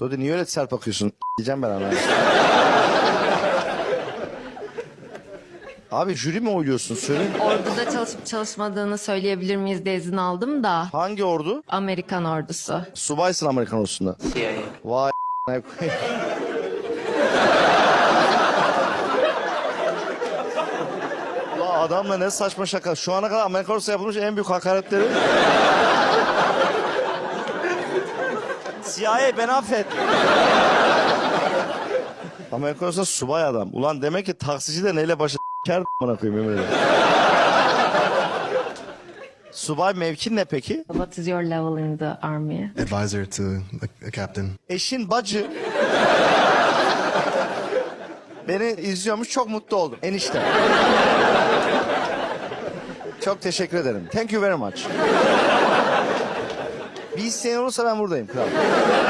Dodi niye öyle sert bakıyorsun? Diyeceğim ben ana. Abi jüri mi oyluyorsun söyle. Orduda çalışıp çalışmadığını söyleyebilir miyiz diye izin aldım da. Hangi ordu? Amerikan ordusu. Subaysın Amerikan ordusunda. CIA. Vay. Ulan adamla ne saçma şaka. Şu ana kadar Amerikan ordusu yapılmış en büyük hakaretleri. CIA ben affet. Amerikan ordusunda subay adam. Ulan demek ki taksici de neyle başı ker bana koyayım. Subay mevkin ne peki? What is your level in the army? advisor to a, a captain. Eşin bacı. Beni izliyormuş çok mutlu oldum. Enişte. çok teşekkür ederim. Thank you very much. Bir olursa ben buradayım kral.